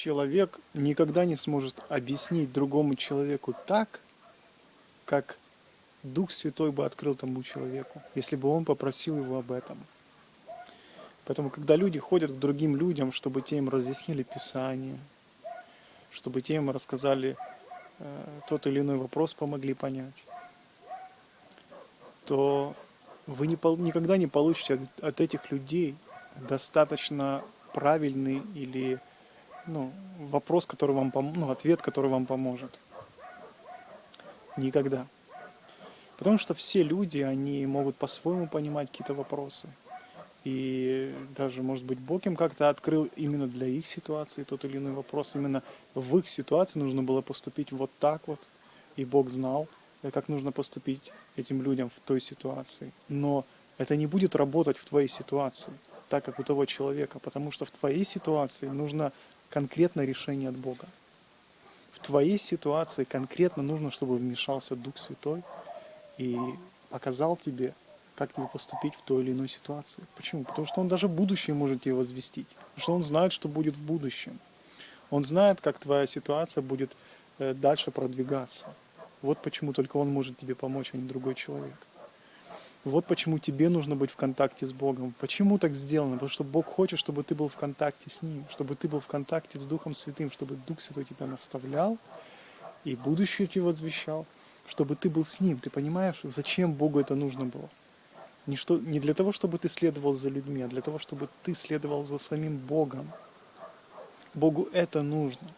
человек никогда не сможет объяснить другому человеку так, как Дух Святой бы открыл тому человеку, если бы он попросил его об этом. Поэтому, когда люди ходят к другим людям, чтобы те им разъяснили Писание, чтобы те им рассказали э, тот или иной вопрос, помогли понять, то вы не, никогда не получите от, от этих людей достаточно правильный или ну, вопрос, который вам пом... ну, ответ, который вам поможет. Никогда. Потому что все люди, они могут по-своему понимать какие-то вопросы. И даже, может быть, Бог им как-то открыл именно для их ситуации тот или иной вопрос. Именно в их ситуации нужно было поступить вот так вот. И Бог знал, как нужно поступить этим людям в той ситуации. Но это не будет работать в твоей ситуации, так как у того человека, потому что в твоей ситуации нужно конкретное решение от Бога. В твоей ситуации конкретно нужно, чтобы вмешался Дух Святой и показал тебе, как тебе поступить в той или иной ситуации. Почему? Потому что Он даже будущее может тебе возвестить. Потому что Он знает, что будет в будущем. Он знает, как твоя ситуация будет э, дальше продвигаться. Вот почему только Он может тебе помочь, а не другой человек. Вот почему тебе нужно быть в контакте с Богом. Почему так сделано? Потому что Бог хочет, чтобы ты был в контакте с Ним, чтобы ты был в контакте с Духом Святым, чтобы Дух Святой тебя наставлял и будущее тебе возвещал, чтобы ты был с Ним. Ты понимаешь, зачем Богу это нужно было? Не, что, не для того, чтобы ты следовал за людьми, а для того, чтобы ты следовал за самим Богом. Богу это нужно.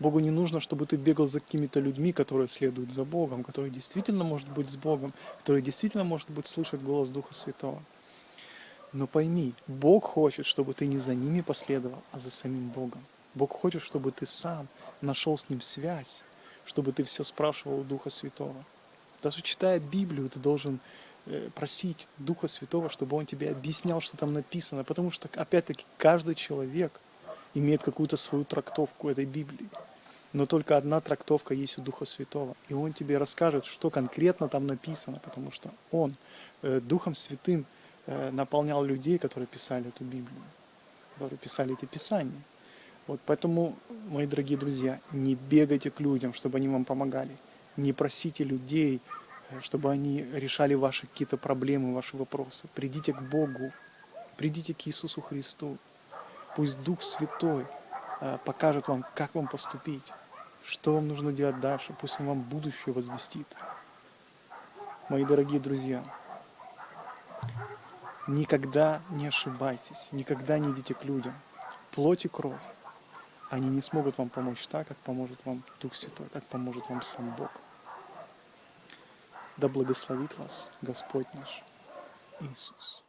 Богу не нужно, чтобы ты бегал за какими-то людьми, которые следуют за Богом, которые действительно может быть с Богом, которые действительно может быть слышать голос Духа Святого. Но пойми, Бог хочет, чтобы ты не за ними последовал, а за самим Богом. Бог хочет, чтобы ты сам нашел с Ним связь, чтобы ты все спрашивал у Духа Святого. Даже читая Библию, ты должен э, просить Духа Святого, чтобы Он тебе объяснял, что там написано, потому что, опять-таки, каждый человек имеет какую-то свою трактовку этой Библии но только одна трактовка есть у Духа Святого. И Он тебе расскажет, что конкретно там написано, потому что Он э, Духом Святым э, наполнял людей, которые писали эту Библию, которые писали эти Писания. Вот поэтому, мои дорогие друзья, не бегайте к людям, чтобы они вам помогали. Не просите людей, э, чтобы они решали ваши какие-то проблемы, ваши вопросы. Придите к Богу, придите к Иисусу Христу. Пусть Дух Святой покажет вам, как вам поступить. Что вам нужно делать дальше? Пусть Он вам будущее возвестит. Мои дорогие друзья, никогда не ошибайтесь, никогда не идите к людям. Плоть и кровь, они не смогут вам помочь так, как поможет вам Дух Святой, как поможет вам сам Бог. Да благословит вас Господь наш Иисус.